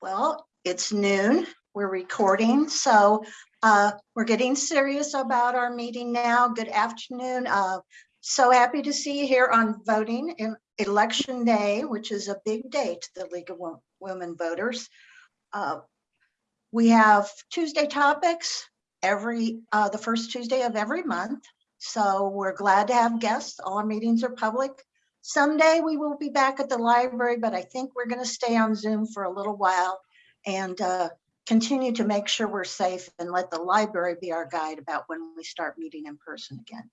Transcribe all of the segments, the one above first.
Well, it's noon. We're recording, so uh, we're getting serious about our meeting now. Good afternoon. Uh, so happy to see you here on voting in election day, which is a big day to the League of Wo- Women Voters. Uh, we have Tuesday topics every uh, the first Tuesday of every month. So we're glad to have guests. All our meetings are public. Someday we will be back at the library, but I think we're going to stay on Zoom for a little while and uh, continue to make sure we're safe and let the library be our guide about when we start meeting in person again.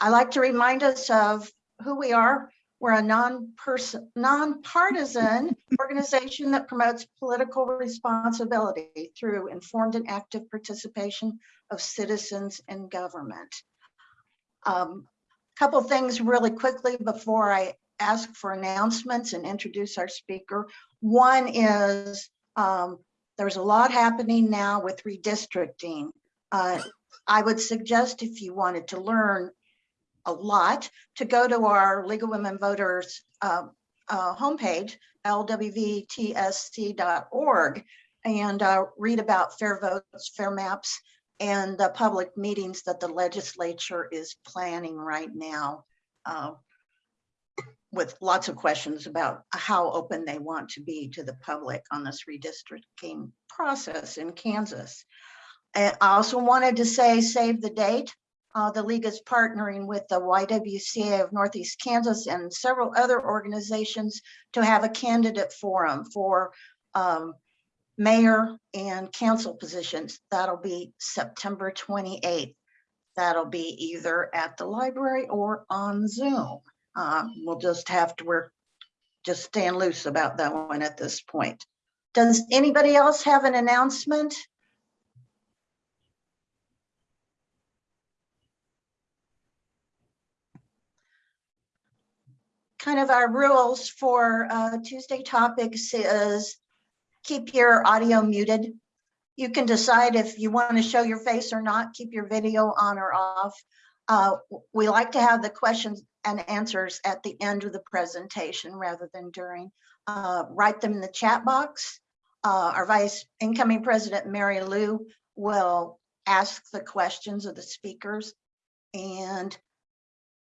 I like to remind us of who we are. We're a non-person, non-partisan organization that promotes political responsibility through informed and active participation of citizens in government. Um, couple things really quickly before I ask for announcements and introduce our speaker. One is um, there's a lot happening now with redistricting. Uh, I would suggest if you wanted to learn a lot to go to our League of Women Voters uh, uh, homepage, lwvtsc.org, and uh, read about fair votes, fair maps, and the public meetings that the legislature is planning right now uh, with lots of questions about how open they want to be to the public on this redistricting process in Kansas. I also wanted to say, save the date. Uh, the league is partnering with the YWCA of Northeast Kansas and several other organizations to have a candidate forum for um, mayor and council positions. That'll be September 28th. That'll be either at the library or on Zoom. Uh, we'll just have to, we're just stand loose about that one at this point. Does anybody else have an announcement? Kind of our rules for uh, Tuesday topics is keep your audio muted. You can decide if you want to show your face or not, keep your video on or off. Uh, we like to have the questions and answers at the end of the presentation rather than during. Uh, write them in the chat box. Uh, our vice incoming president, Mary Lou, will ask the questions of the speakers and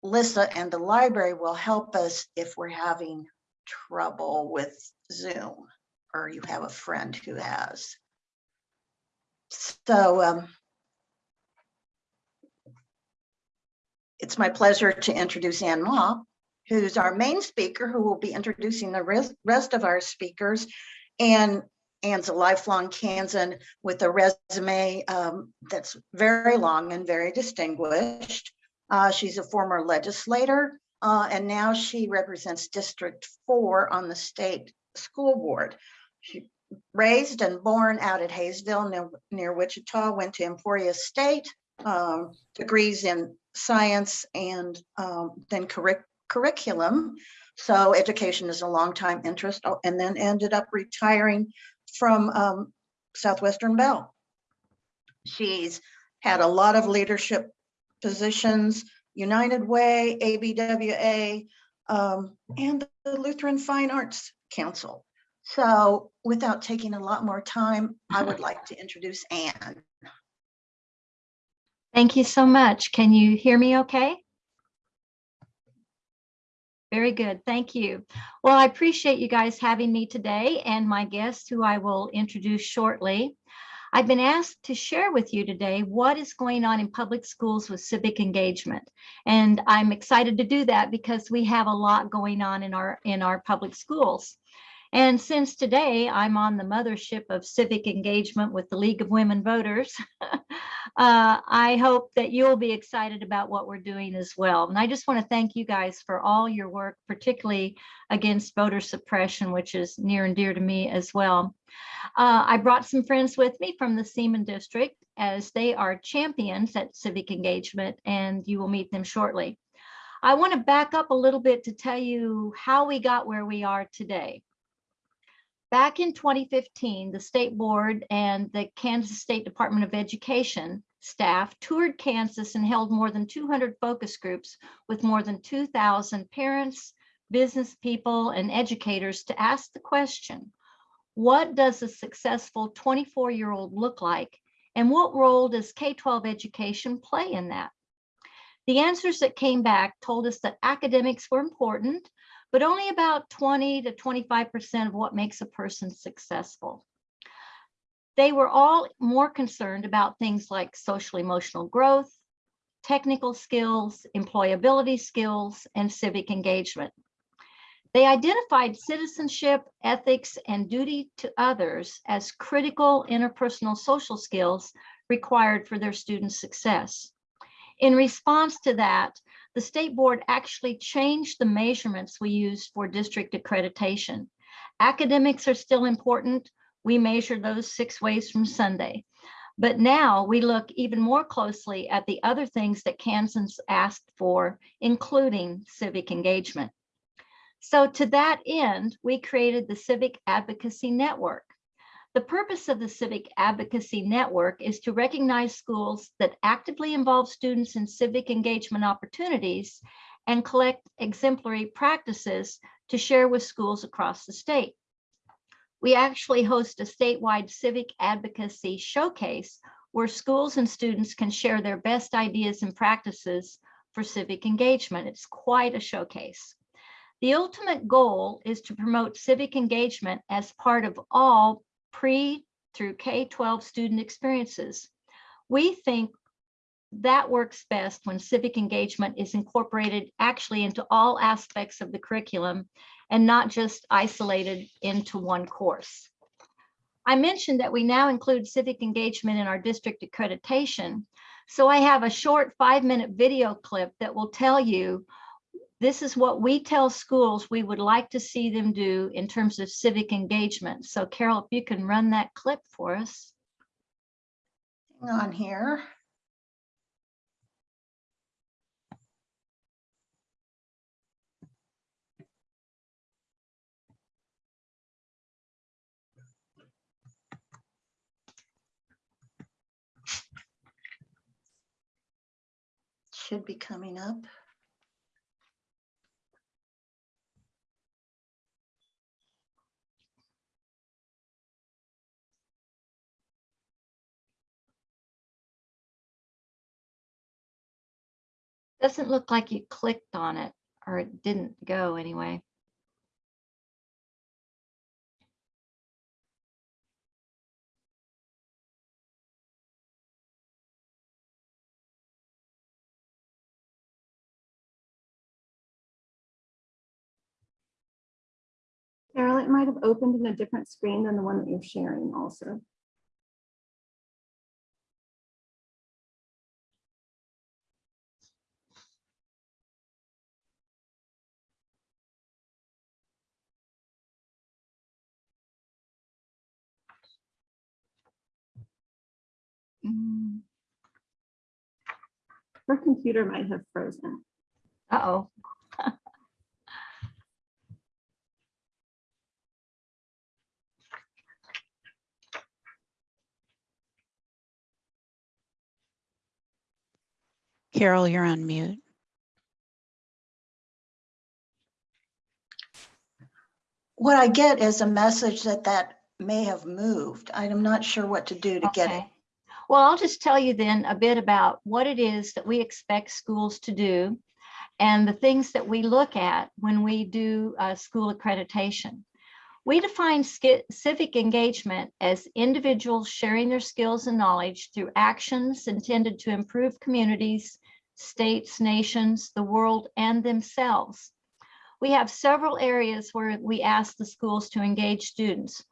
Lissa and the library will help us if we're having trouble with Zoom or you have a friend who has. So um, it's my pleasure to introduce Ann Mah, who's our main speaker, who will be introducing the rest, of our speakers. And Ann's a lifelong Kansan with a resume um, that's very long and very distinguished. Uh, she's a former legislator, uh, and now she represents District 4 on the state school board. She raised and born out at Haysville near, near Wichita, went to Emporia State, um, degrees in science and um, then curric curriculum. So education is a long time interest oh, and then ended up retiring from um, Southwestern Bell. She's had a lot of leadership positions, United Way, ABWA, um, and the Lutheran Fine Arts Council. So without taking a lot more time, I would like to introduce Ann. Thank you so much. Can you hear me okay? Very good. Thank you. Well, I appreciate you guys having me today and my guest who I will introduce shortly. I've been asked to share with you today what is going on in public schools with civic engagement. And I'm excited to do that because we have a lot going on in our in our public schools. And since today I'm on the mothership of civic engagement with the League of Women Voters, uh, I hope that you'll be excited about what we're doing as well. And I just want to thank you guys for all your work, particularly against voter suppression, which is near and dear to me as well. Uh, I brought some friends with me from the Seaman District as they are champions at civic engagement and you will meet them shortly. I want to back up a little bit to tell you how we got where we are today. Back in 2015, the state board and the Kansas State Department of Education staff toured Kansas and held more than 200 focus groups with more than 2,000 parents, business people, and educators to ask the question, What does a successful 24-year-old look like? And what role does K-12 education play in that? The answers that came back told us that academics were important, but only about 20 to 25% of what makes a person successful. They were all more concerned about things like social emotional growth, technical skills, employability skills, and civic engagement. They identified citizenship, ethics, and duty to others as critical interpersonal social skills required for their students' success. In response to that, the state board actually changed the measurements we use for district accreditation. Academics are still important. We measure those six ways from Sunday. But now we look even more closely at the other things that Kansans asked for, including civic engagement. So to that end, we created the Civic Advocacy Network. The purpose of the Civic Advocacy Network is to recognize schools that actively involve students in civic engagement opportunities and collect exemplary practices to share with schools across the state. We actually host a statewide civic advocacy showcase where schools and students can share their best ideas and practices for civic engagement. It's quite a showcase. The ultimate goal is to promote civic engagement as part of all pre through K-12 student experiences. We think that works best when civic engagement is incorporated actually into all aspects of the curriculum and not just isolated into one course. I mentioned that we now include civic engagement in our district accreditation. So I have a short five minute video clip that will tell you this is what we tell schools we would like to see them do in terms of civic engagement. So Carol, if you can run that clip for us. Hang on here. Should be coming up. Doesn't look like you clicked on it or it didn't go anyway. Carol, it might have opened in a different screen than the one that you're sharing also. Mm. Her computer might have frozen. Uh-oh. Carol, you're on mute. What I get is a message that that may have moved. I'm not sure what to do to get it. Well, I'll just tell you then a bit about what it is that we expect schools to do and the things that we look at when we do uh, school accreditation. We define civic engagement as individuals sharing their skills and knowledge through actions intended to improve communities, states, nations, the world, and themselves. We have several areas where we ask the schools to engage students.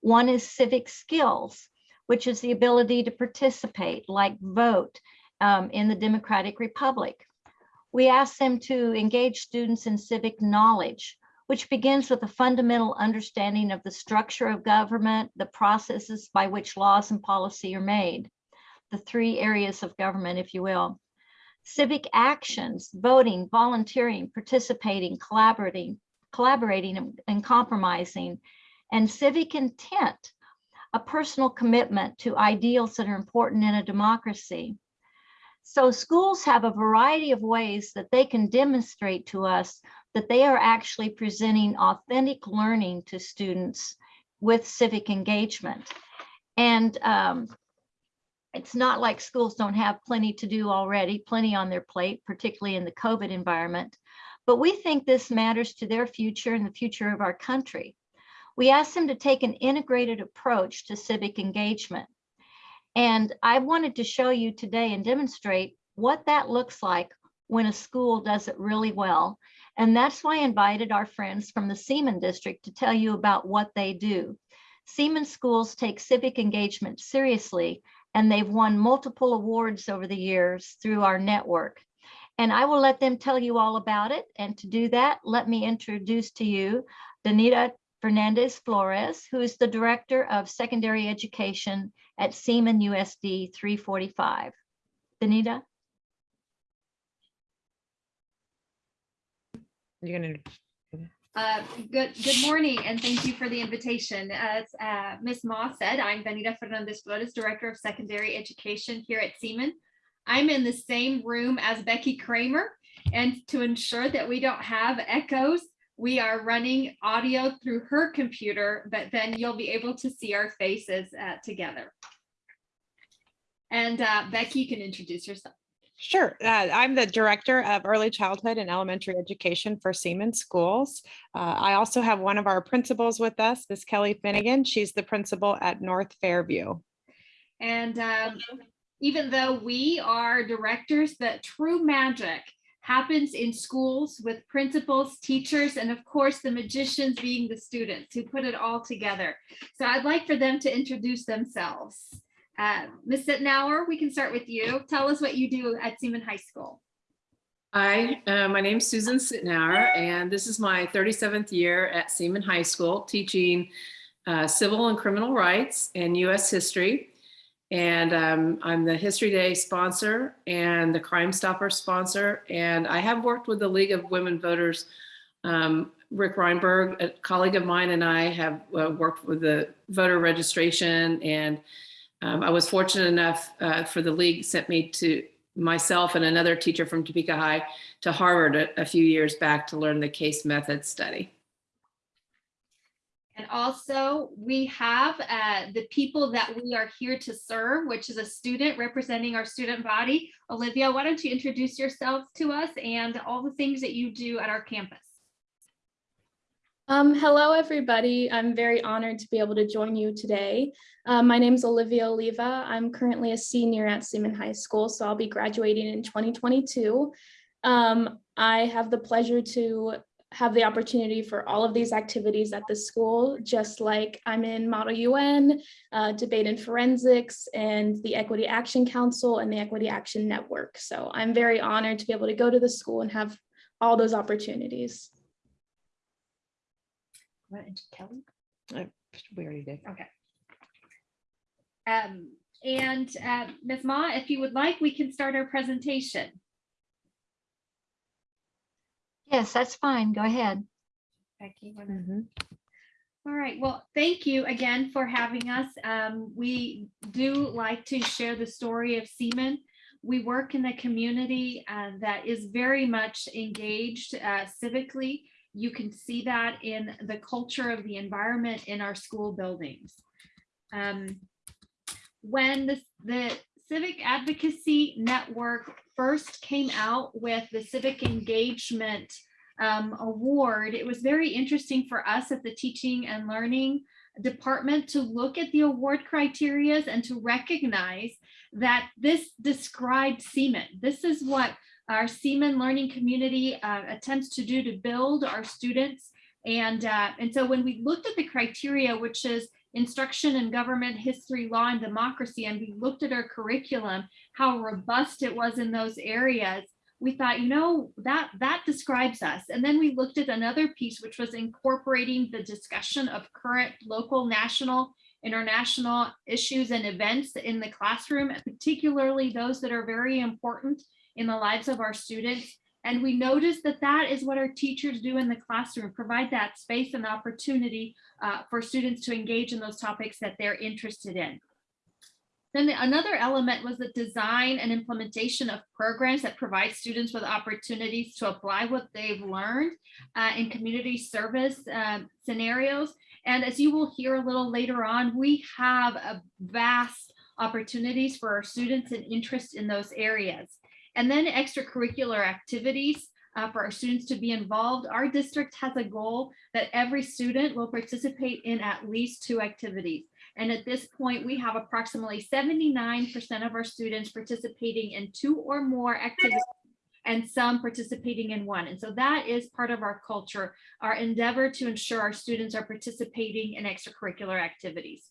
One is civic skills, which is the ability to participate, like vote um, in the Democratic Republic. We ask them to engage students in civic knowledge, which begins with a fundamental understanding of the structure of government, the processes by which laws and policy are made, the three areas of government, if you will. Civic actions, voting, volunteering, participating, collaborating, collaborating and- and compromising, and civic intent, a personal commitment to ideals that are important in a democracy. So schools have a variety of ways that they can demonstrate to us that they are actually presenting authentic learning to students with civic engagement. And um, it's not like schools don't have plenty to do already, plenty on their plate, particularly in the COVID environment. But we think this matters to their future and the future of our country. We asked them to take an integrated approach to civic engagement. And I wanted to show you today and demonstrate what that looks like when a school does it really well. And that's why I invited our friends from the Seaman District to tell you about what they do. Seaman schools take civic engagement seriously, and they've won multiple awards over the years through our network. And I will let them tell you all about it. And to do that, let me introduce to you Danita Fernandez Flores, who is the Director of Secondary Education at Seaman USD 345. Danita? You're gonna, Uh, Good, good morning, and thank you for the invitation. As uh, Ms. Moss said, I'm Benita Fernandez Flores, Director of Secondary Education here at Seaman. I'm in the same room as Becky Kramer, and to ensure that we don't have echoes, we are running audio through her computer, but then you'll be able to see our faces uh, together. And uh, Becky, you can introduce yourself. sure. Uh, I'm the Director of Early Childhood and Elementary Education for Seaman Schools. Uh, I also have one of our principals with us, Miss Kelly Finnegan. She's the principal at North Fairview. And um, even though we are directors, the true magic happens in schools with principals, teachers, and of course, the magicians being the students who put it all together. So I'd like for them to introduce themselves. Uh, Ms. Sittenauer, we can start with you. Tell us what you do at Seaman High School. Hi, uh, my name's Susan Sittenauer, and this is my 37th year at Seaman High School teaching uh, civil and criminal rights and U.S. history. And um, I'm the History Day sponsor and the Crime Stopper sponsor. And I have worked with the League of Women Voters. Um, Rick Reinberg, a colleague of mine, and I have uh, worked with the voter registration. And um, I was fortunate enough uh, for the league sent me to myself and another teacher from Topeka High to Harvard a, a few years back to learn the case method study. And also, we have uh, the people that we are here to serve, which is a student representing our student body. Olivia, why don't you introduce yourself to us and all the things that you do at our campus? Um, hello, everybody. I'm very honored to be able to join you today. Uh, my name is Olivia Oliva. I'm currently a senior at Seaman High School, so I'll be graduating in 2022. Um, I have the pleasure to have the opportunity for all of these activities at the school, just like I'm in Model UN, uh, Debate and Forensics, and the Equity Action Council and the Equity Action Network. So I'm very honored to be able to go to the school and have all those opportunities. Kelly? Uh, We already did. Um, and uh, Ms. Mah, if you would like, we can start our presentation. Yes, that's fine. Go ahead. Becky, wanna- Mhm. All right, well, thank you again for having us. Um, we do like to share the story of Seaman. We work in a community uh, that is very much engaged uh, civically. You can see that in the culture of the environment in our school buildings. Um, when the, the Civic Advocacy Network first came out with the civic engagement um, award, it was very interesting for us at the teaching and learning department to look at the award criterias and to recognize that this described Seaman. This is what our Seaman learning community uh, attempts to do to build our students. And, uh, and so when we looked at the criteria, which is instruction in government, history, law, and democracy, and we looked at our curriculum, how robust it was in those areas, we thought, you know, that that describes us. And then we looked at another piece, which was incorporating the discussion of current local, national, international issues and events in the classroom, particularly those that are very important in the lives of our students. And we noticed that that is what our teachers do in the classroom, provide that space and opportunity uh, for students to engage in those topics that they're interested in. Then the- another element was the design and implementation of programs that provide students with opportunities to apply what they've learned uh, in community service um, scenarios. And as you will hear a little later on, we have a vast opportunities for our students and interest in those areas. And then extracurricular activities uh, for our students to be involved. Our district has a goal that every student will participate in at least two activities. And at this point, we have approximately 79% of our students participating in two or more activities and some participating in one. And so that is part of our culture, our endeavor to ensure our students are participating in extracurricular activities.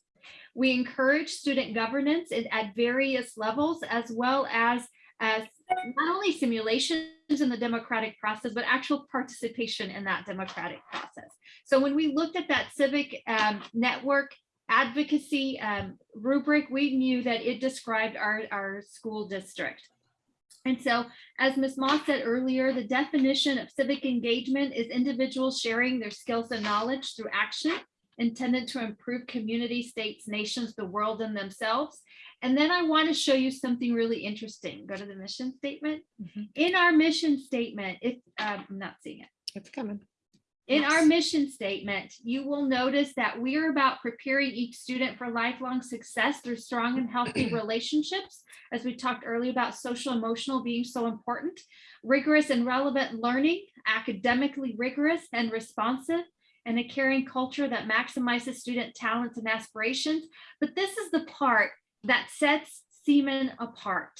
We encourage student governance at- at various levels, as well as, as not only simulations in the democratic process, but actual participation in that democratic process. So when we looked at that civic um, network advocacy um, rubric, we knew that it described our, our school district. And so, as Ms. Moss said earlier, the definition of civic engagement is individuals sharing their skills and knowledge through action intended to improve community, states, nations, the world, and themselves. And then I want to show you something really interesting. Go to the mission statement. Mhm. In our mission statement, if um, I'm not seeing it. It's coming. In our mission statement, you will notice that we are about preparing each student for lifelong success through strong and healthy relationships. As we talked earlier about social emotional being so important, rigorous and relevant learning, academically rigorous and responsive, and a caring culture that maximizes student talents and aspirations. But this is the part that sets Seaman apart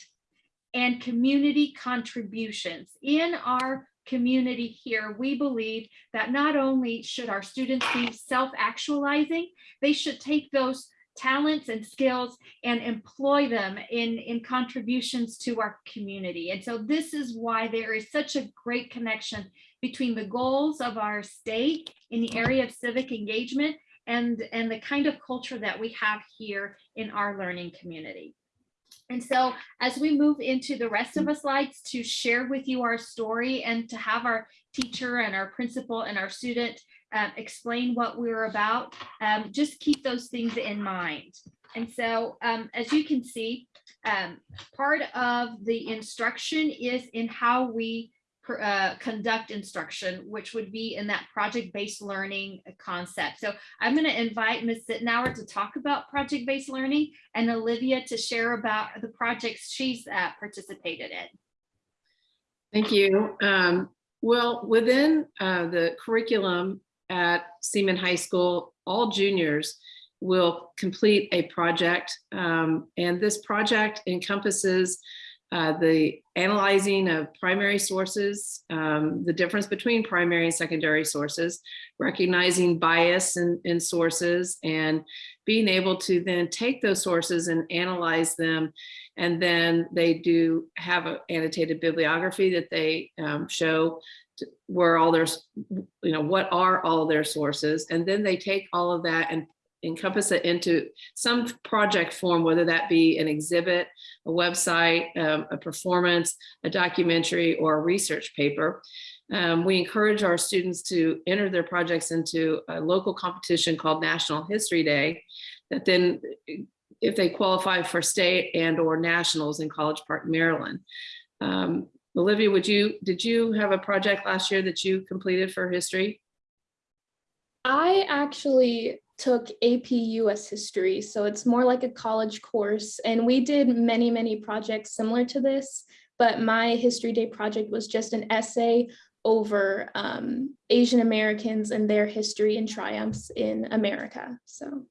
and community contributions. In our community here, we believe that not only should our students be self-actualizing, they should take those talents and skills and employ them in, in contributions to our community. And so this is why there is such a great connection between the goals of our state in the area of civic engagement and, and the kind of culture that we have here in our learning community. And so as we move into the rest of the slides to share with you our story and to have our teacher and our principal and our student uh, explain what we're about, um, just keep those things in mind. And so um, as you can see, um, part of the instruction is in how we uh, conduct instruction, which would be in that project-based learning concept. So I'm going to invite Ms. Sittenauer to talk about project-based learning and Olivia to share about the projects she's uh, participated in. Thank you. Um, well, within uh, the curriculum at Seaman High School, all juniors will complete a project. Um, and this project encompasses uh, the analyzing of primary sources, um, the difference between primary and secondary sources, recognizing bias in, in sources, and being able to then take those sources and analyze them. And then they do have an annotated bibliography that they um, show where all their, you know, what are all their sources. And then they take all of that and encompass it into some project form, whether that be an exhibit, a website, um, a performance, a documentary, or a research paper. Um, we encourage our students to enter their projects into a local competition called National History Day that then if they qualify for state and or nationals in College Park, Maryland. Um, Olivia, would you, did you have a project last year that you completed for history? I actually took AP US history, so it's more like a college course. And we did many, many projects similar to this, but my History Day project was just an essay over um, Asian Americans and their history and triumphs in America. So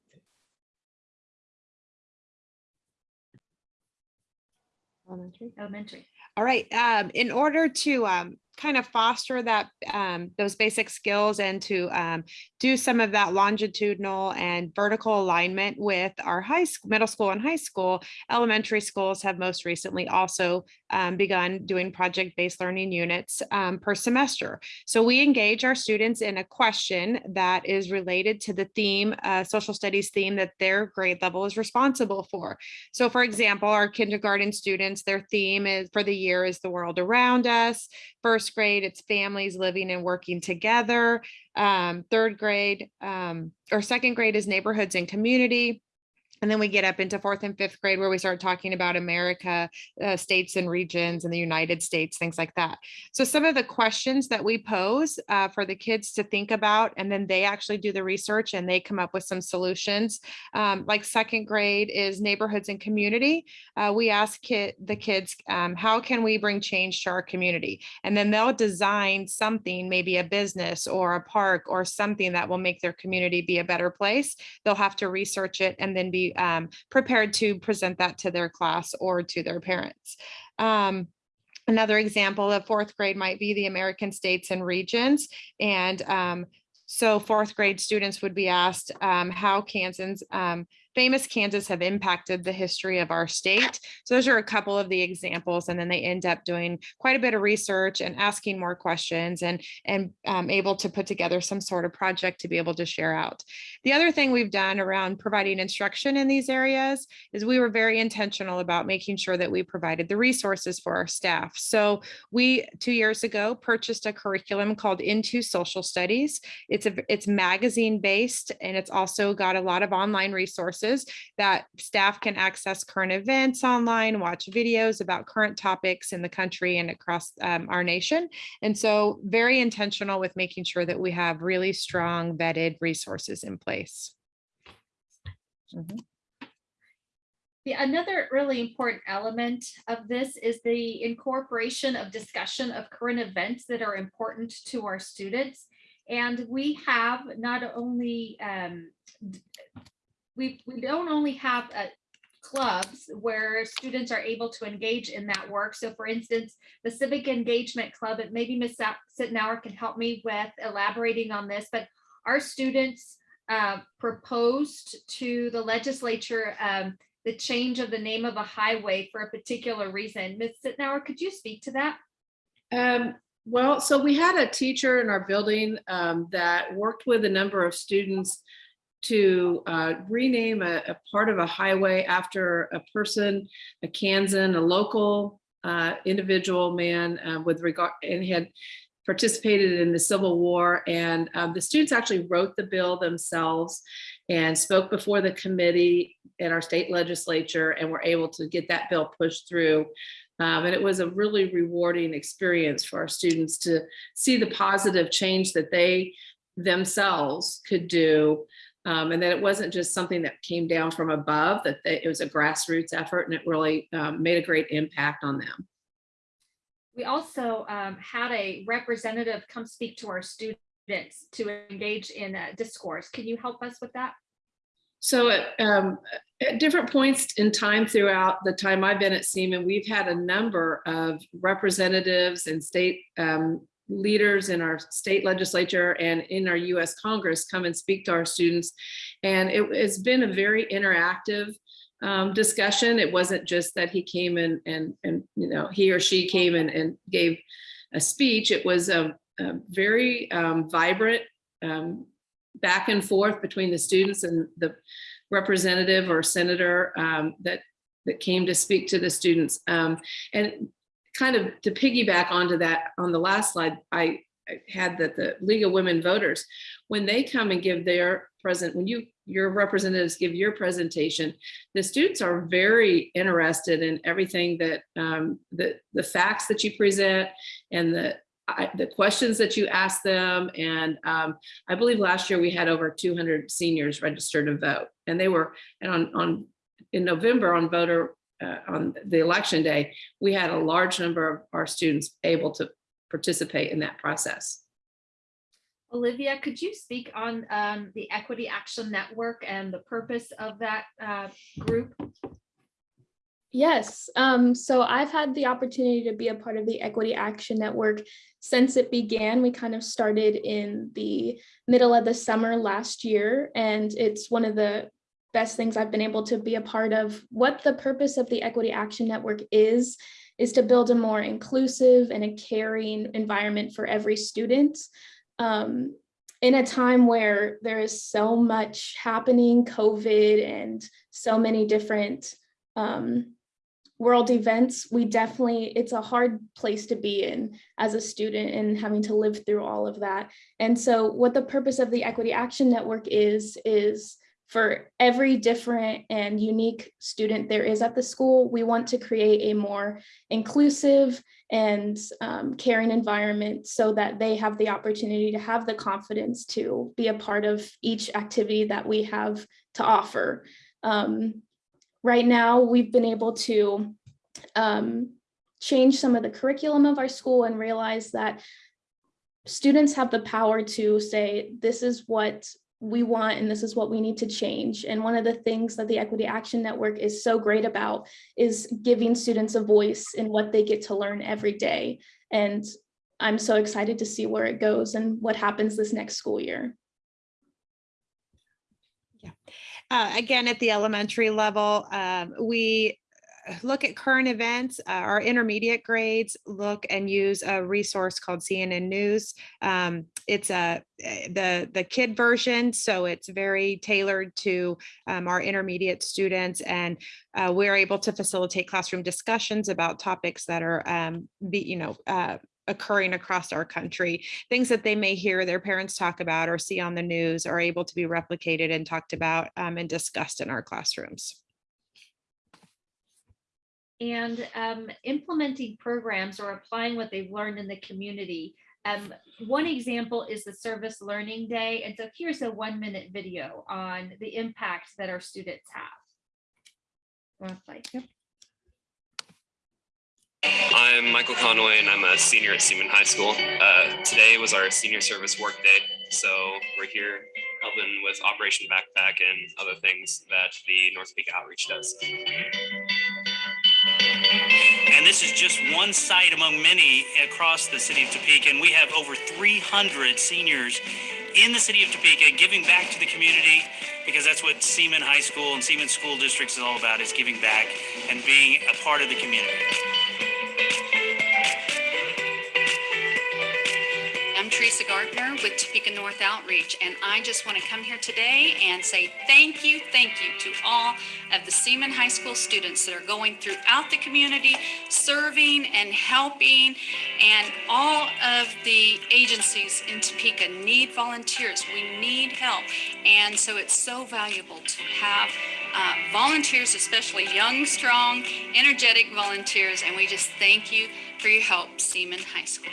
Elementary. Elementary. All right, um, in order to um, kind of foster that um, those basic skills and to um, do some of that longitudinal and vertical alignment with our high school, middle school and high school, elementary schools have most recently also um, begun doing project-based learning units um, per semester. So we engage our students in a question that is related to the theme, uh, social studies theme that their grade level is responsible for. So for example, our kindergarten students, their theme is for the year is the world around us. First grade, it's families living and working together. Um, third grade um, or second grade is neighborhoods and community. And then we get up into fourth and fifth grade where we start talking about America, uh, states and regions and the United States, things like that. So some of the questions that we pose uh, for the kids to think about, and then they actually do the research and they come up with some solutions. Um, like second grade is neighborhoods and community. Uh, we ask the kids, um, how can we bring change to our community? And then they'll design something, maybe a business or a park or something that will make their community be a better place. They'll have to research it and then be um, prepared to present that to their class or to their parents. Um, Another example of fourth grade might be the American states and regions. And um, so fourth grade students would be asked um, how Kansans, um, famous Kansas have impacted the history of our state. So those are a couple of the examples. And then they end up doing quite a bit of research and asking more questions and, and um, able to put together some sort of project to be able to share out. The other thing we've done around providing instruction in these areas is we were very intentional about making sure that we provided the resources for our staff. So we, two years ago, purchased a curriculum called Into Social Studies. It's a, it's magazine based and it's also got a lot of online resources that staff can access current events online, watch videos about current topics in the country and across um, our nation. And so very intentional with making sure that we have really strong vetted resources in place. Mhm. The another really important element of this is the incorporation of discussion of current events that are important to our students. And we have not only, um, we, we don't only have uh, clubs where students are able to engage in that work. So for instance, the Civic Engagement Club, and maybe Ms. Sittenauer can help me with elaborating on this, but our students uh, proposed to the legislature um, the change of the name of a highway for a particular reason. Ms. Sittenauer, could you speak to that? Um, well, so we had a teacher in our building um, that worked with a number of students to uh, rename a, a part of a highway after a person, a Kansan, a local uh, individual man uh, with regard and had participated in the Civil War. And um, the students actually wrote the bill themselves and spoke before the committee in our state legislature and were able to get that bill pushed through. Um, and it was a really rewarding experience for our students to see the positive change that they themselves could do. Um, and that it wasn't just something that came down from above, that they, it was a grassroots effort and it really um, made a great impact on them. We also um, had a representative come speak to our students to engage in uh, discourse. Can you help us with that? So at, um, at different points in time throughout the time I've been at Seaman, we've had a number of representatives and state um, leaders in our state legislature and in our US Congress come and speak to our students. And it has been a very interactive um, discussion. It wasn't just that he came in and, and you know, he or she came in and gave a speech. It was a, a very um, vibrant um, back and forth between the students and the representative or senator um, that that came to speak to the students. Um, and kind of to piggyback onto that on the last slide, I, had that the League of Women Voters, when they come and give their present, when you your representatives give your presentation, the students are very interested in everything that um, the the facts that you present and the I, the questions that you ask them. And um, I believe last year we had over 200 seniors registered to vote and they were, and on, on in November on voter, uh, on the election day, we had a large number of our students able to participate in that process. Olivia, could you speak on um, the Equity Action Network and the purpose of that uh, group? Yes, um, so I've had the opportunity to be a part of the Equity Action Network since it began. We kind of started in the middle of the summer last year, and it's one of the best things I've been able to be a part of. What the purpose of the Equity Action Network is, is to build a more inclusive and a caring environment for every student. Um, in a time where there is so much happening, COVID and so many different um, world events, we definitely, it's a hard place to be in as a student and having to live through all of that. And so what the purpose of the Equity Action Network is, is for every different and unique student there is at the school, we want to create a more inclusive and um, caring environment so that they have the opportunity to have the confidence to be a part of each activity that we have to offer. Um, right now, we've been able to um, change some of the curriculum of our school and realize that students have the power to say, this is what we want and this is what we need to change. And one of the things that the Equity Action Network is so great about is giving students a voice in what they get to learn every day. And I'm so excited to see where it goes and what happens this next school year. Uh, again, at the elementary level, um, we look at current events, uh, our intermediate grades look and use a resource called CNN News. Um, it's a eh, the the kid version, so it's very tailored to um, our intermediate students, and uh, we're able to facilitate classroom discussions about topics that are um, be you know. Uh, occurring across our country things that they may hear their parents talk about or see on the news are able to be replicated and talked about um, and discussed in our classrooms. And um, implementing programs or applying what they've learned in the community. Um, one example is the Service Learning Day. And so here's a one minute video on the impact that our students have. Wanna play? I'm Michael Conway and I'm a senior at Seaman High School. Uh, today was our senior service work day, so we're here helping with Operation Backpack and other things that the North Topeka Outreach does. This is just one site among many across the city of Topeka. And we have over 300 seniors in the city of Topeka giving back to the community because that's what Seaman High School and Seaman School Districts is all about is giving back and being a part of the community. Teresa Gardner with Topeka North Outreach, and I just want to come here today and say thank you, thank you to all of the Seaman High School students that are going throughout the community, serving and helping, and all of the agencies in Topeka need volunteers. We need help, and so it's so valuable to have uh, volunteers, especially young, strong, energetic volunteers, and we just thank you for your help, Seaman High School.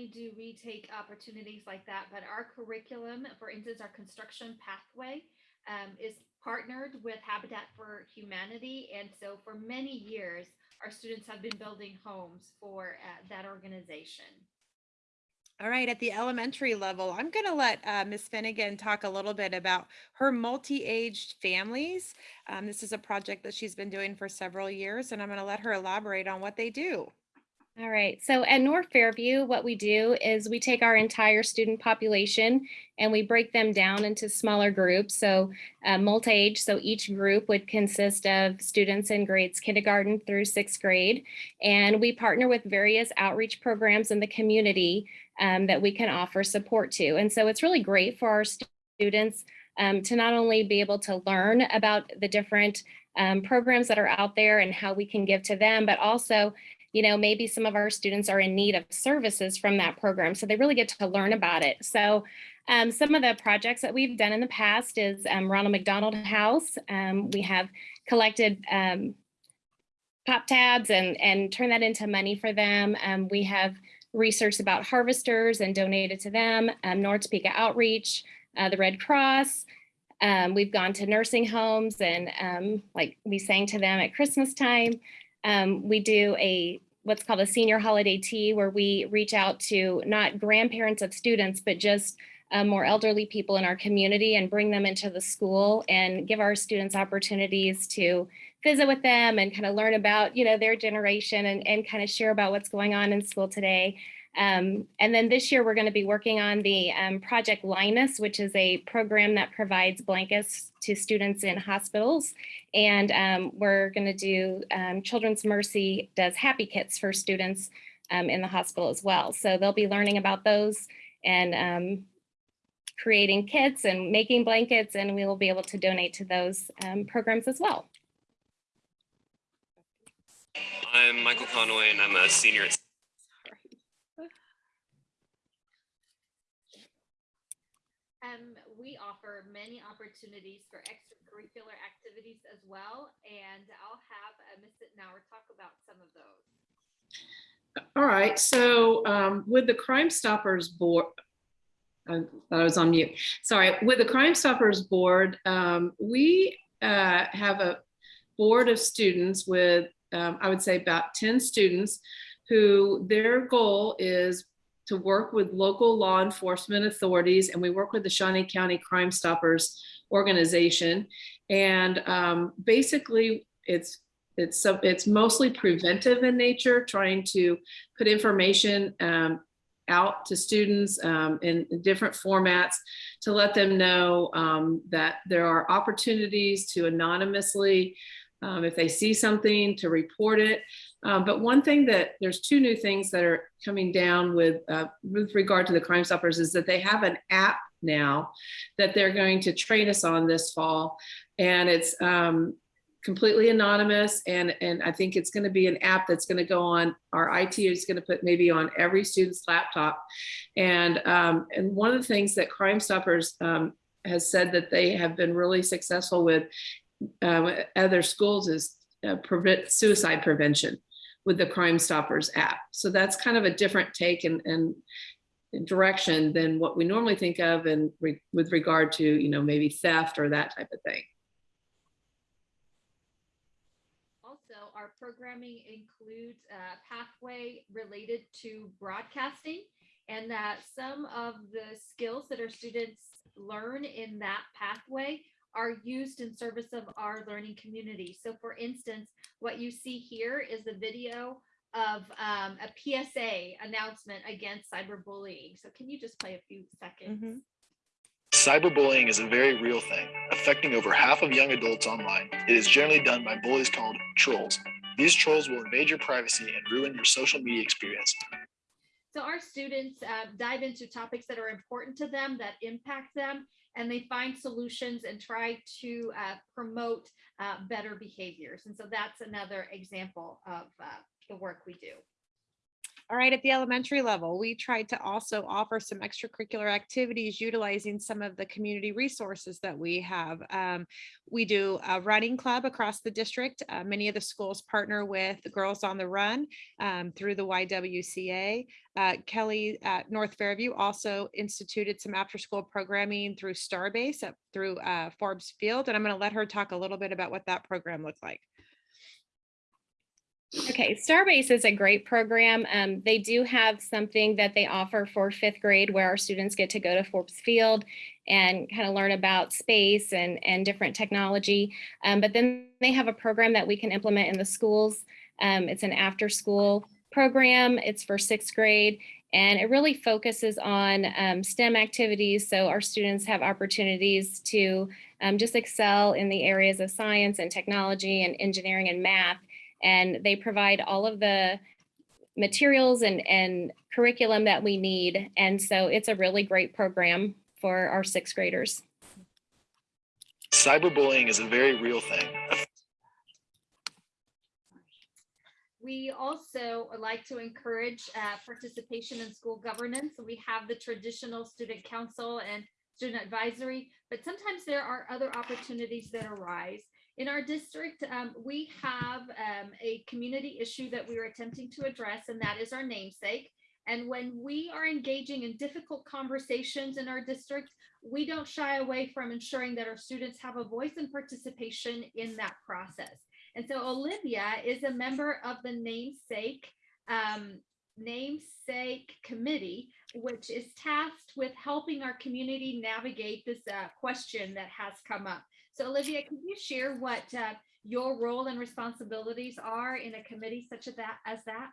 Only do we take opportunities like that, but our curriculum, for instance, our construction pathway um, is partnered with Habitat for Humanity. And so for many years, our students have been building homes for uh, that organization. All right, at the elementary level, I'm going to let uh, Ms. Finnegan talk a little bit about her multi-aged families. Um, this is a project that she's been doing for several years, and I'm going to let her elaborate on what they do. All right, so at North Fairview, what we do is we take our entire student population and we break them down into smaller groups. So uh, multi-age, so each group would consist of students in grades kindergarten through sixth grade. And we partner with various outreach programs in the community um, that we can offer support to. And so it's really great for our students um, to not only be able to learn about the different um, programs that are out there and how we can give to them, but also you know, maybe some of our students are in need of services from that program. So they really get to learn about it. So um, some of the projects that we've done in the past is um, Ronald McDonald House. Um, we have collected um, pop tabs and, and turned that into money for them. Um, we have researched about harvesters and donated to them, um, North Topeka Outreach, uh, the Red Cross. Um, we've gone to nursing homes and um, like we sang to them at Christmas time. Um, we do a what's called a senior holiday tea where we reach out to not grandparents of students, but just uh, more elderly people in our community and bring them into the school and give our students opportunities to visit with them and kind of learn about, you know, their generation and, and kind of share about what's going on in school today. Um, and then this year, we're going to be working on the um, Project Linus, which is a program that provides blankets to students in hospitals. And um, we're going to do um, Children's Mercy does happy kits for students um, in the hospital as well. So they'll be learning about those and um, creating kits and making blankets, and we will be able to donate to those programs as well. I'm Michael Conway and I'm a senior at um, we offer many opportunities for extracurricular activities as well. And I'll have uh, Ms. Sittenauer talk about some of those. All right, so um, with the Crime Stoppers Board, I thought I was on mute. Sorry, with the Crime Stoppers Board, um, we uh, have a board of students with, um, I would say about 10 students who their goal is to work with local law enforcement authorities and we work with the Shawnee County Crime Stoppers organization. And um, basically it's it's it's mostly preventive in nature, trying to put information um, out to students um, in, in different formats to let them know um, that there are opportunities to anonymously, um, if they see something, to report it. Um, but one thing that there's two new things that are coming down with uh, with regard to the Crime Stoppers is that they have an app now that they're going to train us on this fall, and it's um, completely anonymous and and I think it's going to be an app that's going to go on our IT is going to put maybe on every student's laptop. And um, and one of the things that Crime Stoppers um, has said that they have been really successful with um, other schools is uh, prevent suicide prevention with the Crime Stoppers app. So that's kind of a different take and and direction than what we normally think of and re with regard to you know maybe theft or that type of thing. Also, our programming includes a pathway related to broadcasting and that some of the skills that our students learn in that pathway are used in service of our learning community. So for instance, what you see here is the video of um, a PSA announcement against cyberbullying. So can you just play a few seconds? Cyberbullying is a very real thing, affecting over half of young adults online. It is generally done by bullies called trolls. These trolls will invade your privacy and ruin your social media experience. So our students uh, dive into topics that are important to them, that impact them, and they find solutions and try to uh, promote uh, better behaviors. And so that's another example of uh, the work we do. All right, at the elementary level, we tried to also offer some extracurricular activities utilizing some of the community resources that we have. Um, we do a running club across the district. Uh, many of the schools partner with Girls on the Run um, through the YWCA. Uh, Kelly at North Fairview also instituted some after-school programming through Starbase up through uh, Forbes Field, and I'm going to let her talk a little bit about what that program looked like. Okay, Starbase is a great program. Um, they do have something that they offer for fifth grade where our students get to go to Forbes Field and kind of learn about space and, and different technology. Um, but then they have a program that we can implement in the schools. Um, it's an after school program. It's for sixth grade and it really focuses on um, STEM activities. So our students have opportunities to um, just excel in the areas of science and technology and engineering and math and they provide all of the materials and, and curriculum that we need. And so it's a really great program for our sixth graders. Cyberbullying is a very real thing. We also like to encourage uh, participation in school governance. We have the traditional student council and student advisory, but sometimes there are other opportunities that arise. In our district, um, we have um, a community issue that we are attempting to address, and that is our namesake. And when we are engaging in difficult conversations in our district, we don't shy away from ensuring that our students have a voice and participation in that process. And so Olivia is a member of the namesake um, namesake committee, which is tasked with helping our community navigate this uh, question that has come up. So Olivia, can you share what uh, your role and responsibilities are in a committee such as that? As that?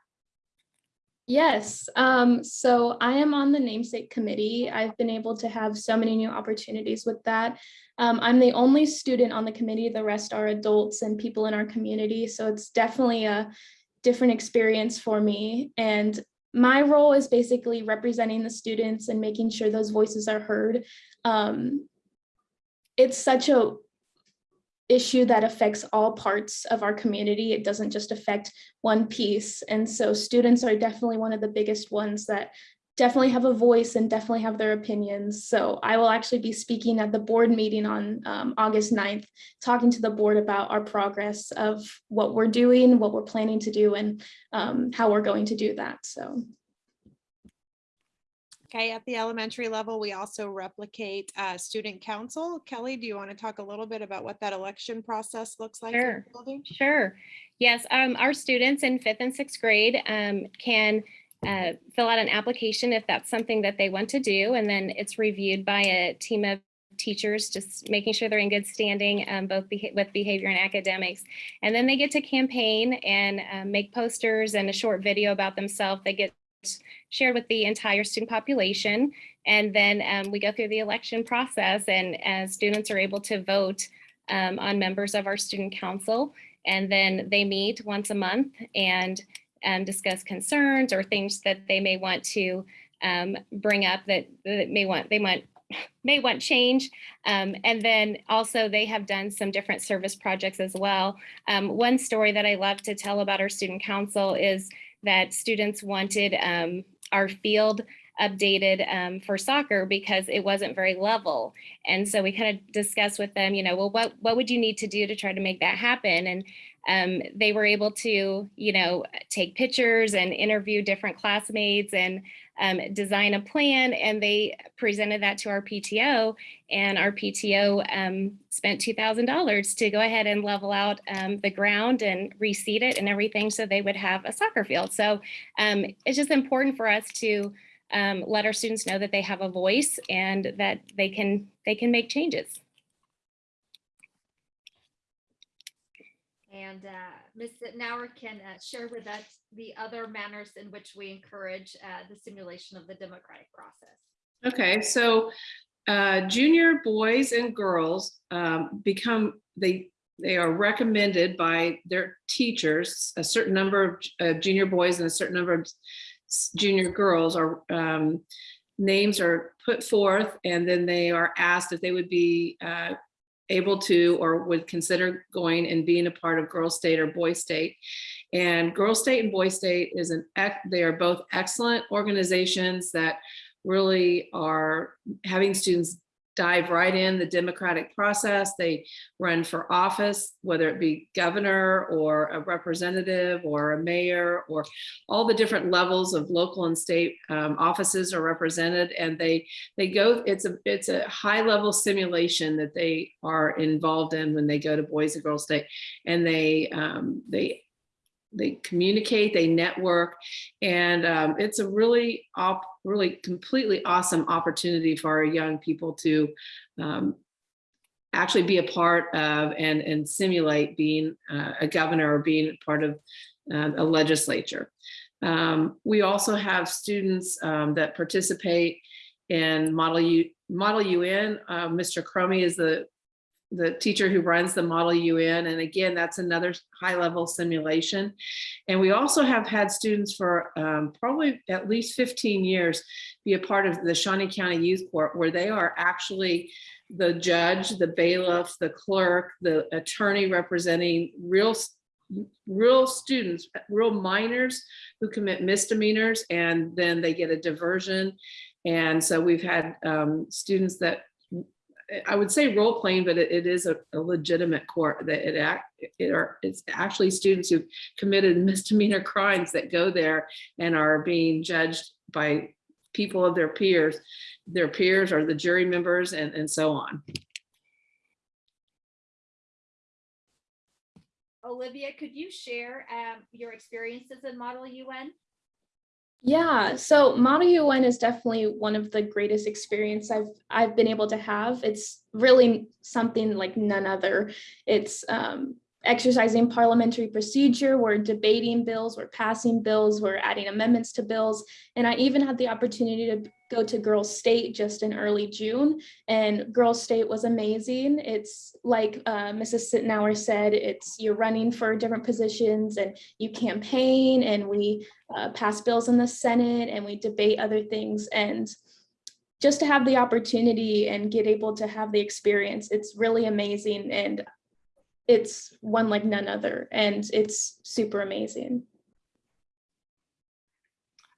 Yes, um, so I am on the namesake committee. I've been able to have so many new opportunities with that. Um, I'm the only student on the committee. The rest are adults and people in our community. So it's definitely a different experience for me. And my role is basically representing the students and making sure those voices are heard. Um, it's such a issue that affects all parts of our community. It doesn't just affect one piece. And so students are definitely one of the biggest ones that definitely have a voice and definitely have their opinions. So I will actually be speaking at the board meeting on um, August 9th, talking to the board about our progress of what we're doing, what we're planning to do, and um, how we're going to do that. So Okay, at the elementary level, we also replicate uh, student council. Kelly, do you want to talk a little bit about what that election process looks like? in Sure. Sure. Yes, um, our students in fifth and sixth grade um, can uh, fill out an application if that's something that they want to do, and then it's reviewed by a team of teachers, just making sure they're in good standing, um, both beha- with behavior and academics. And then they get to campaign and um, make posters and a short video about themselves. They get shared with the entire student population. And then um, we go through the election process and as students are able to vote um, on members of our student council. And then they meet once a month and um, discuss concerns or things that they may want to um, bring up that, that may want, they want may want change. Um, and then also they have done some different service projects as well. Um, one story that I love to tell about our student council is that students wanted um, our field updated um, for soccer because it wasn't very level. And so we kind of discussed with them, you know, well, what, what would you need to do to try to make that happen? And um, they were able to, you know, take pictures and interview different classmates and um, design a plan. And they presented that to our PTO and our PTO um, spent $2,000 to go ahead and level out um, the ground and reseed it and everything so they would have a soccer field. So um, it's just important for us to um, let our students know that they have a voice and that they can they can make changes. And uh, Ms. Sitnauer can uh, share with us the other manners in which we encourage uh, the simulation of the democratic process. Okay, so uh, junior boys and girls um, become, they, they are recommended by their teachers, a certain number of uh, junior boys and a certain number of junior girls are, um, names are put forth and then they are asked if they would be uh, able to or would consider going and being a part of Girl State or Boy State. And Girl State and Boy State is an, they are both excellent organizations that really are having students dive right in the democratic process. They run for office, whether it be governor or a representative or a mayor or all the different levels of local and state um, offices are represented and they they go it's a it's a high level simulation that they are involved in when they go to Boys and Girls State and they um, they they communicate, they network, and um, it's a really, really completely awesome opportunity for our young people to um, actually be a part of and, and simulate being uh, a governor or being part of uh, a legislature. Um, we also have students um, that participate in Model U, Model UN. Uh, Mr. Crummy is the the teacher who runs the Model UN. And again, that's another high level simulation. And we also have had students for um, probably at least 15 years be a part of the Shawnee County Youth Court where they are actually the judge, the bailiff, the clerk, the attorney representing real real students, real minors who commit misdemeanors and then they get a diversion. And so we've had um, students that I would say role playing, but it, it is a, a legitimate court that it act, it are, it's actually students who committed misdemeanor crimes that go there and are being judged by people of their peers, their peers or the jury members and, and so on. Olivia, could you share um, your experiences in Model UN? Yeah, so Model UN is definitely one of the greatest experience I've I've been able to have. It's really something like none other. It's um, exercising parliamentary procedure, we're debating bills, we're passing bills, we're adding amendments to bills. And I even had the opportunity to go to Girls State just in early June and Girls State was amazing. It's like uh, Mrs. Sittenauer said, it's you're running for different positions and you campaign and we uh, pass bills in the Senate and we debate other things. And just to have the opportunity and get able to have the experience, it's really amazing. And it's one like none other and it's super amazing.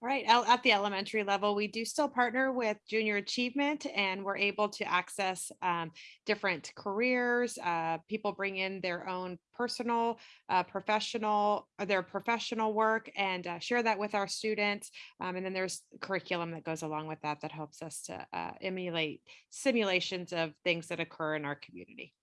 All right, at the elementary level, we do still partner with Junior Achievement and we're able to access um, different careers. Uh, people bring in their own personal, uh, professional, or their professional work and uh, share that with our students. Um, and then there's curriculum that goes along with that that helps us to uh, emulate simulations of things that occur in our community.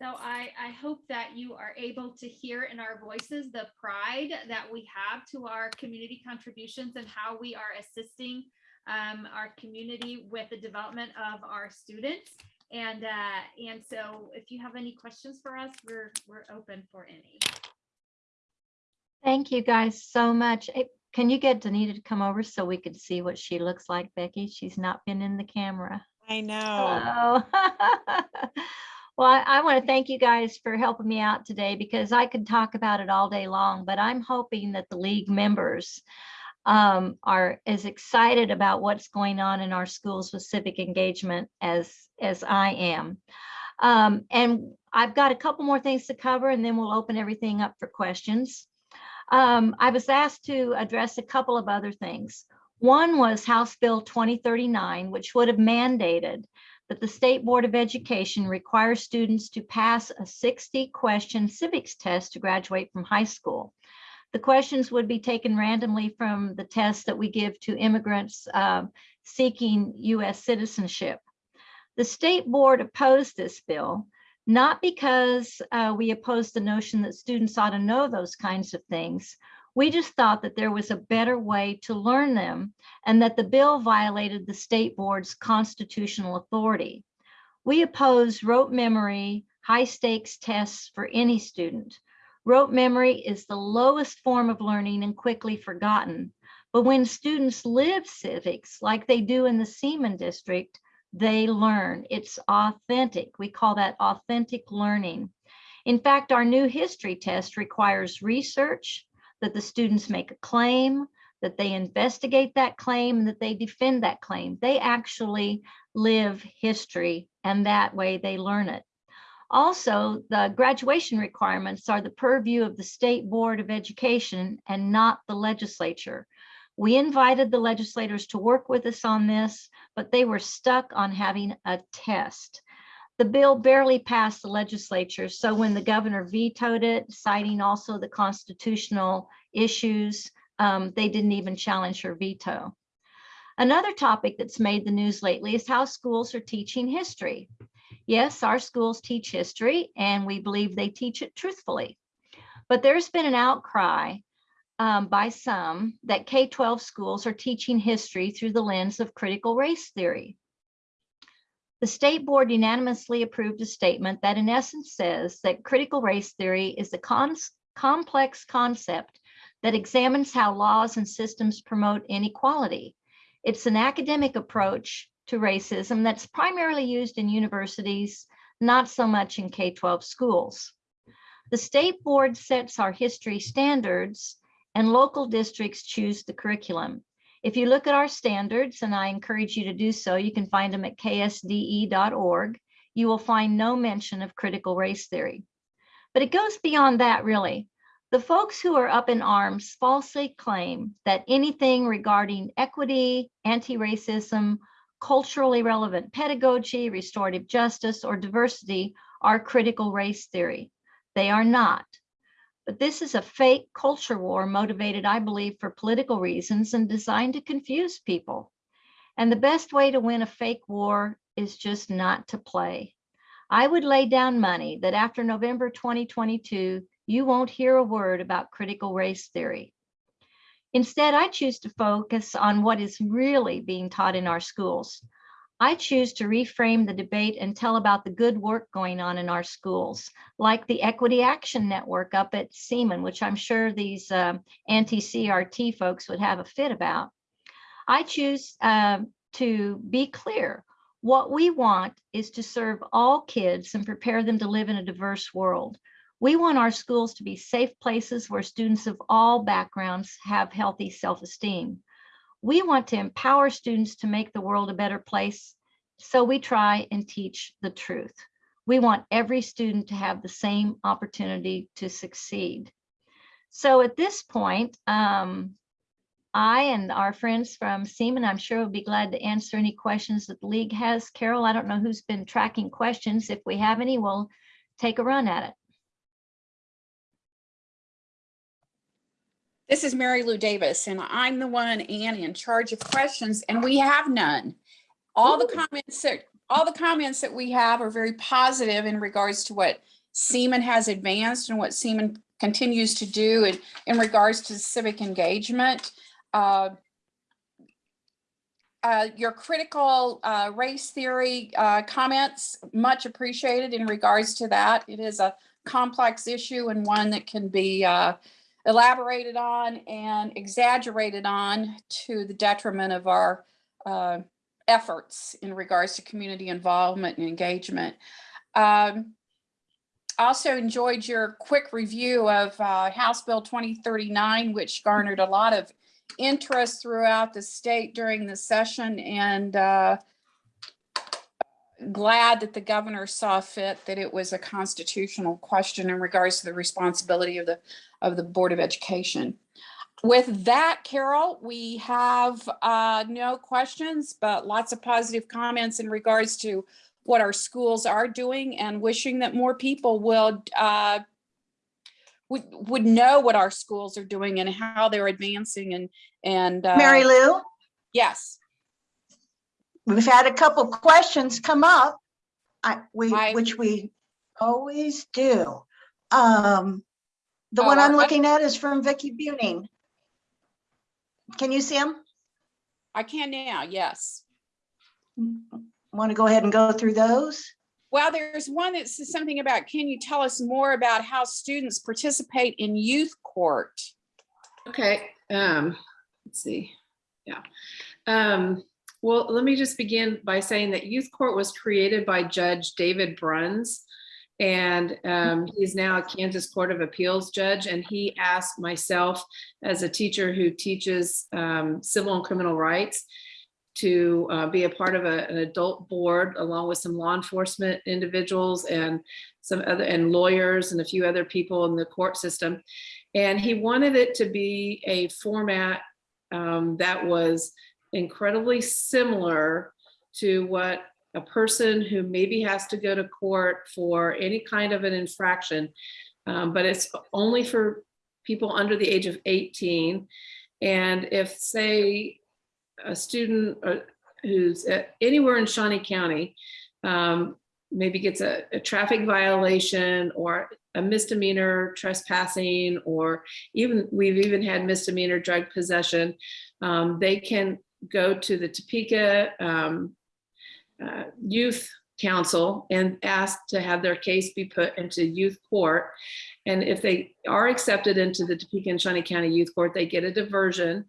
So I, I hope that you are able to hear in our voices the pride that we have to our community contributions and how we are assisting um, our community with the development of our students. And, uh, and so if you have any questions for us, we're, we're open for any. Thank you guys so much. Can you get Danita to come over so we could see what she looks like, Becky? She's not been in the camera. I know. Well, I, I want to thank you guys for helping me out today because I could talk about it all day long, but I'm hoping that the league members um, are as excited about what's going on in our schools with civic engagement as, as I am. Um, and I've got a couple more things to cover and then we'll open everything up for questions. Um, I was asked to address a couple of other things. One was House Bill 2039, which would have mandated that the State Board of Education requires students to pass a 60 question civics test to graduate from high school. The questions would be taken randomly from the tests that we give to immigrants uh, seeking US citizenship. The state board opposed this bill, not because uh, we opposed the notion that students ought to know those kinds of things. We just thought that there was a better way to learn them and that the bill violated the state board's constitutional authority. We oppose rote memory, high stakes tests for any student. Rote memory is the lowest form of learning and quickly forgotten. But when students live civics like they do in the Seaman district, they learn. It's authentic. We call that authentic learning. In fact, our new history test requires research, that the students make a claim, that they investigate that claim, and that they defend that claim. They actually live history, and that way they learn it. Also, the graduation requirements are the purview of the State Board of Education and not the legislature. We invited the legislators to work with us on this, but they were stuck on having a test. The bill barely passed the legislature, so when the governor vetoed it, citing also the constitutional issues, um, they didn't even challenge her veto. Another topic that's made the news lately is how schools are teaching history. Yes, our schools teach history and we believe they teach it truthfully. But there's been an outcry um, by some that K-12 schools are teaching history through the lens of critical race theory. The state board unanimously approved a statement that in essence says that critical race theory is a complex concept that examines how laws and systems promote inequality. It's an academic approach to racism that's primarily used in universities, not so much in K-12 schools. The state board sets our history standards and local districts choose the curriculum. If you look at our standards, and I encourage you to do so, you can find them at ksde.org, you will find no mention of critical race theory. But it goes beyond that, really. The folks who are up in arms falsely claim that anything regarding equity, anti-racism, culturally relevant pedagogy, restorative justice, or diversity are critical race theory. They are not. But this is a fake culture war motivated, I believe, for political reasons and designed to confuse people. And the best way to win a fake war is just not to play. I would lay down money that after November 2022, you won't hear a word about critical race theory. Instead, I choose to focus on what is really being taught in our schools. I choose to reframe the debate and tell about the good work going on in our schools, like the Equity Action Network up at Seaman, which I'm sure these uh, anti-CRT folks would have a fit about. I choose uh, to be clear. What we want is to serve all kids and prepare them to live in a diverse world. We want our schools to be safe places where students of all backgrounds have healthy self-esteem. We want to empower students to make the world a better place, so we try and teach the truth. We want every student to have the same opportunity to succeed. So at this point, um, I and our friends from Seaman, I'm sure will be glad to answer any questions that the league has. Carol, I don't know who's been tracking questions. If we have any, we'll take a run at it. This is Mary Lou Davis, and I'm the one, Ann, in charge of questions, and we have none. All the comments that, all the comments that we have are very positive in regards to what Seaman has advanced and what Seaman continues to do in, in regards to civic engagement. Uh, uh, Your critical uh, race theory uh, comments, much appreciated in regards to that. It is a complex issue and one that can be uh, elaborated on and exaggerated on to the detriment of our uh, efforts in regards to community involvement and engagement. Um, Also enjoyed your quick review of uh, House Bill 2039, which garnered a lot of interest throughout the state during the session and uh, glad that the governor saw fit that it was a constitutional question in regards to the responsibility of the of the Board of Education. With that, Carol, we have uh, no questions, but lots of positive comments in regards to what our schools are doing and wishing that more people will uh, would, would know what our schools are doing and how they're advancing and, and. uh, Mary Lou, Yes, we've had a couple questions come up. I, we, I- which we always do. Um, the Oh, one I'm I- looking at is from Vicky Buning. Can you see him? I can now, yes. Want to go ahead and go through those? Well, there's one that says something about, can you tell us more about how students participate in youth court? Okay, um, let's see, yeah. Um, well, let me just begin by saying that youth court was created by Judge David Bruns. And um, he's now a Kansas Court of Appeals judge, and he asked myself as a teacher who teaches um, civil and criminal rights to uh, be a part of a- an adult board along with some law enforcement individuals and some other, and lawyers and a few other people in the court system. And he wanted it to be a format um, that was incredibly similar to what a person who maybe has to go to court for any kind of an infraction, um, but it's only for people under the age of 18. And if, say, a student uh, who's anywhere in Shawnee County, um, maybe gets a, a traffic violation or a misdemeanor trespassing, or even, we've even had misdemeanor drug possession, um, they can go to the Topeka um, uh, Youth Council and ask to have their case be put into youth court. And if they are accepted into the Topeka and Shawnee County Youth Court, they get a diversion.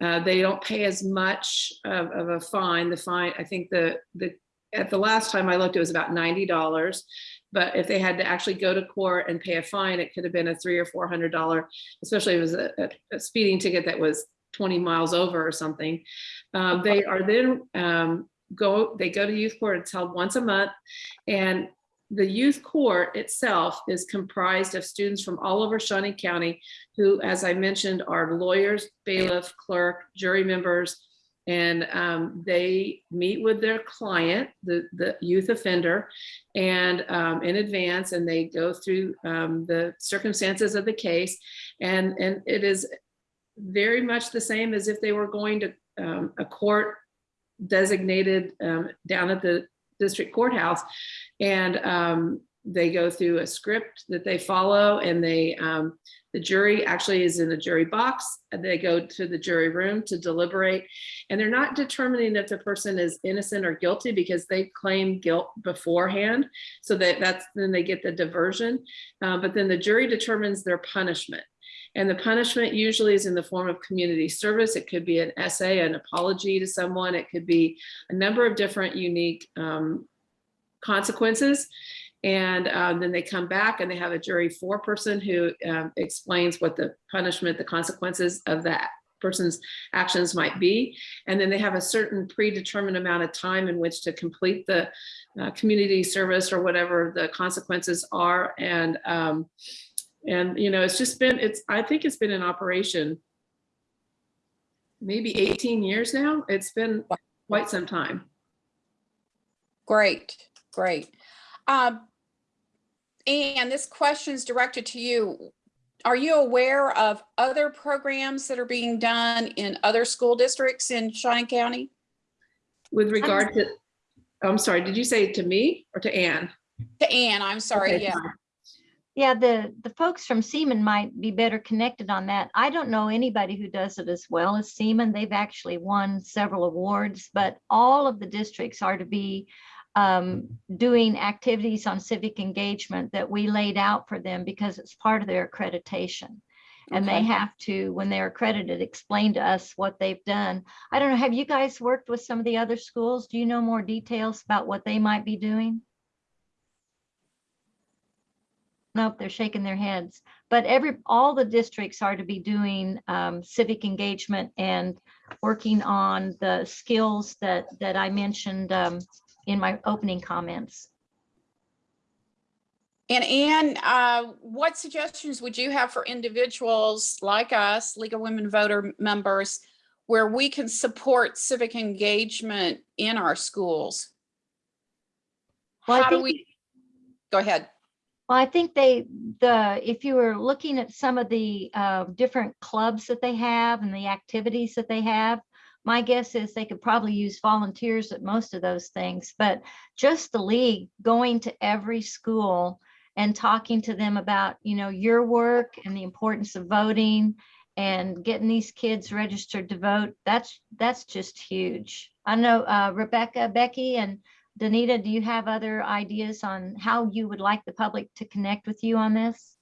Uh, They don't pay as much of, of a fine. The fine, I think the, the, at the last time I looked, it was about ninety dollars. But if they had to actually go to court and pay a fine, it could have been a three or four hundred dollar, especially if it was a- a speeding ticket that was twenty miles over or something. Um, They are then um, go, they go to youth court, it's held once a month. And the youth court itself is comprised of students from all over Shawnee County who, as I mentioned, are lawyers, bailiff, clerk, jury members. And um, they meet with their client, the, the youth offender, and um, in advance, and they go through um, the circumstances of the case. And, and it is very much the same as if they were going to um, a court designated um, down at the district courthouse. And um, they go through a script that they follow and they, um, the jury actually is in the jury box. and They go to the jury room to deliberate. And they're not determining if the person is innocent or guilty because they claim guilt beforehand. So that that's, then they get the diversion. Uh, But then the jury determines their punishment. And the punishment usually is in the form of community service. It could be an essay, an apology to someone. It could be a number of different unique um, consequences. And um, then they come back and they have a jury four-person who um, explains what the punishment, the consequences of that person's actions might be. And then they have a certain predetermined amount of time in which to complete the uh, community service or whatever the consequences are. And um, and, you know, it's just been, it's, I think it's been in operation maybe 18 years now. It's been quite some time. Great, great. Um, And this question is directed to you. Are you aware of other programs that are being done in other school districts in Shawnee County? With regard to, I'm sorry, did you say to me or to Ann? To Ann, I'm sorry, Okay, yeah. fine. Yeah, the, the folks from Seaman might be better connected on that. I don't know anybody who does it as well as Seaman. They've actually won several awards, but all of the districts are to be um, doing activities on civic engagement that we laid out for them because it's part of their accreditation. And they have to, when they're accredited, explain to us what they've done. I don't know, have you guys worked with some of the other schools? Do you know more details about what they might be doing? Nope, they're shaking their heads. But every, all the districts are to be doing um, civic engagement and working on the skills that, that I mentioned um, in my opening comments. And Ann, uh, what suggestions would you have for individuals like us, League of Women Voter members, where we can support civic engagement in our schools? Well, How do we? Go ahead. Well, I think they, the, if you were looking at some of the uh, different clubs that they have and the activities that they have, my guess is they could probably use volunteers at most of those things, but just the league going to every school and talking to them about, you know, your work and the importance of voting and getting these kids registered to vote, that's, that's just huge. I know uh, Rebecca, Becky, and Danita, do you have other ideas on how you would like the public to connect with you on this?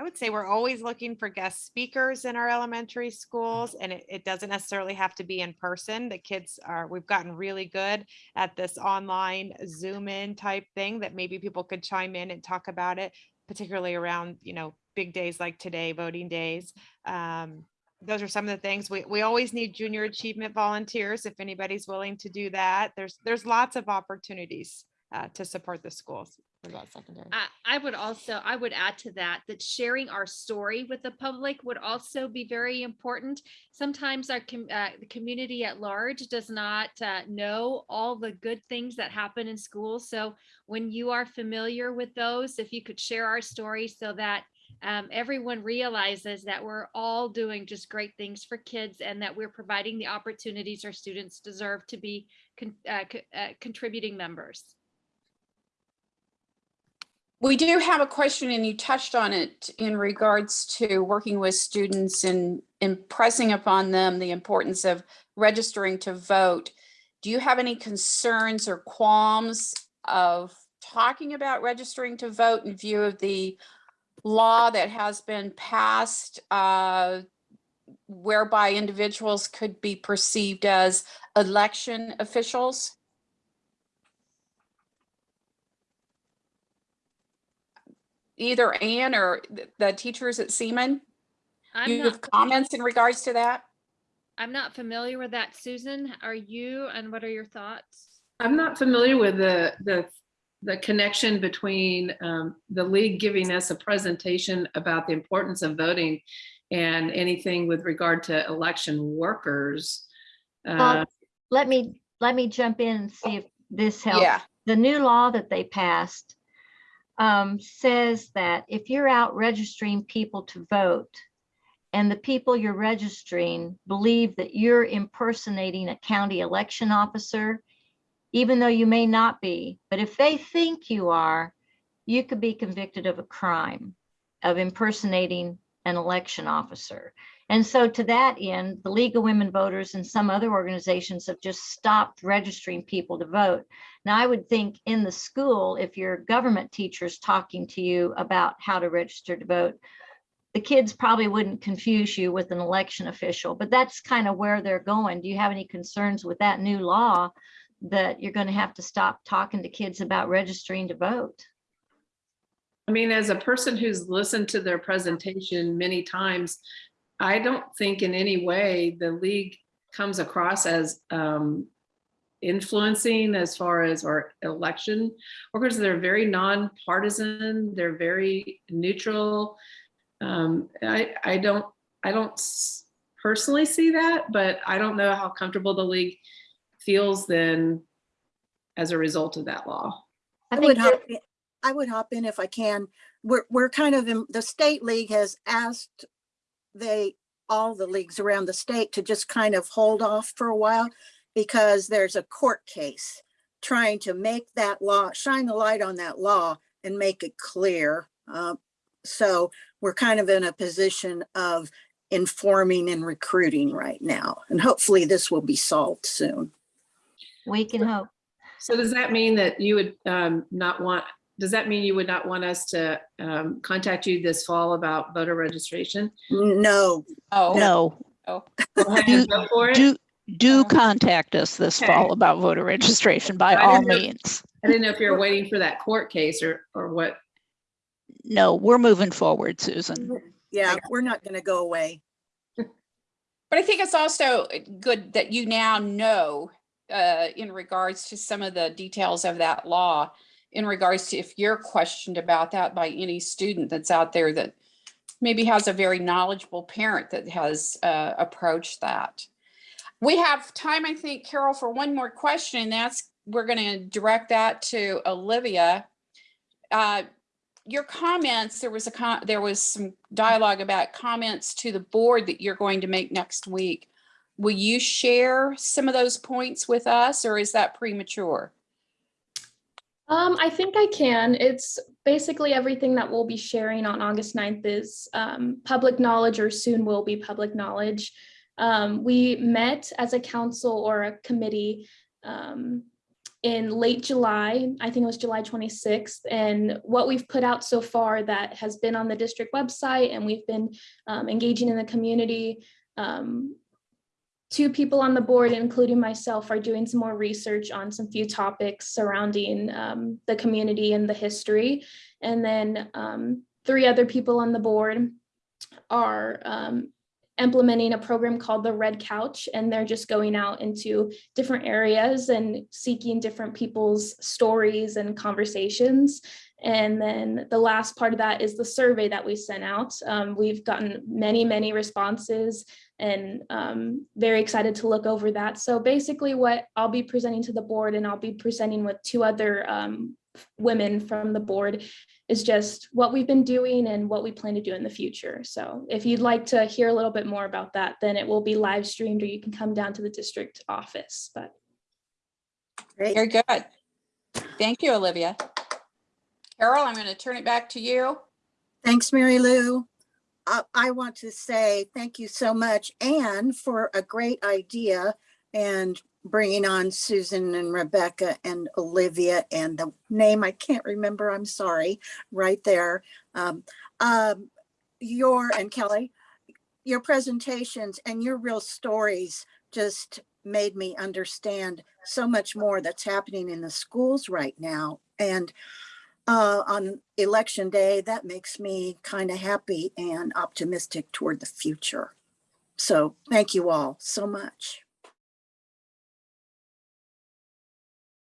I would say we're always looking for guest speakers in our elementary schools and it, it doesn't necessarily have to be in person. The kids are, we've gotten really good at this online Zoom in type thing that maybe people could chime in and talk about it, particularly around, you know, big days like today, voting days. Um, those are some of the things we, we always need junior achievement volunteers if anybody's willing to do that. There's, there's lots of opportunities uh, to support the schools. About secondary? I, I would also, I would add to that, that sharing our story with the public would also be very important. Sometimes our, com- uh, the community at large does not uh, know all the good things that happen in schools. So when you are familiar with those, if you could share our story so that um, everyone realizes that we're all doing just great things for kids and that we're providing the opportunities our students deserve to be con- uh, co- uh, contributing members. We do have a question and you touched on it in regards to working with students and impressing upon them the importance of registering to vote. Do you have any concerns or qualms of talking about registering to vote in view of the law that has been passed uh, whereby individuals could be perceived as election officials? Either Ann or the teachers at Seaman? I'm You have comments in regards to that? I'm not familiar with that, Susan. Are you, and what are your thoughts? I'm not familiar with the, the, the connection between um, the league giving us a presentation about the importance of voting and anything with regard to election workers. Uh, Well, let me, let me jump in and see if this helps. Yeah. The new law that they passed um, says that if you're out registering people to vote and the people you're registering believe that you're impersonating a county election officer, even though you may not be, but if they think you are, you could be convicted of a crime of impersonating an election officer. And so to that end, the League of Women Voters and some other organizations have just stopped registering people to vote. Now, I would think in the school, if your government teacher's talking to you about how to register to vote, the kids probably wouldn't confuse you with an election official, but that's kind of where they're going. Do you have any concerns with that new law that you're going to have to stop talking to kids about registering to vote? I mean, as a person who's listened to their presentation many times, I don't think in any way the league comes across as um, influencing as far as our election workers. They're very nonpartisan. They're very neutral. Um, I, I don't I don't personally see that, but I don't know how comfortable the league feels then as a result of that law. I I would hop, in- I would hop in if I can. We're, we're kind of, in the state league has asked they, all the leagues around the state to just kind of hold off for a while because there's a court case trying to make that law, shine the light on that law and make it clear. Uh, So we're kind of in a position of informing and recruiting right now. And hopefully this will be solved soon. We can hope. So does that mean that you would um, not want, does that mean you would not want us to um, contact you this fall about voter registration? No, Oh, No, oh, Go ahead and go for it? do, do contact us this Okay. fall about voter registration by I all didn't know- means. I didn't know if you're waiting for that court case or, or what. No, we're moving forward, Susan. yeah, we're not going to go away. But I think it's also good that you now know uh, in regards to some of the details of that law, in regards to if you're questioned about that by any student that's out there that maybe has a very knowledgeable parent that has uh, approached that. We have time, I think, Carol, for one more question, and that's, we're going to direct that to Olivia. Uh, your comments, there was a, con- there was some dialogue about comments to the board that you're going to make next week. Will you share some of those points with us or is that premature? Um, I think I can. It's basically everything that we'll be sharing on August 9th is um, public knowledge or soon will be public knowledge. Um, we met as a council or a committee um, in late July, I think it was July 26th. And what we've put out so far that has been on the district website and we've been um, engaging in the community. Two people on the board, including myself, are doing some more research on some few topics surrounding um, the community and the history. And then um, three other people on the board are um, implementing a program called the Red Couch, and they're just going out into different areas and seeking different people's stories and conversations. And then the last part of that is the survey that we sent out. Um, we've gotten many, many responses and um, very excited to look over that. So basically what I'll be presenting to the board and I'll be presenting with two other um, women from the board is just what we've been doing and what we plan to do in the future. So if you'd like to hear a little bit more about that, then it will be live streamed or you can come down to the district office. But Great. Very good. Thank you, Olivia. Carol, I'm going to turn it back to you. Thanks, Mary Lou. I, I want to say thank you so much, Ann, for a great idea and bringing on Susan and Rebecca and Olivia and the name I can't remember, I'm sorry, right there. Um, um, your, and Kelly, your presentations and your real stories just made me understand so much more that's happening in the schools right now. And uh, on election day, that makes me kind of happy and optimistic toward the future. So thank you all so much.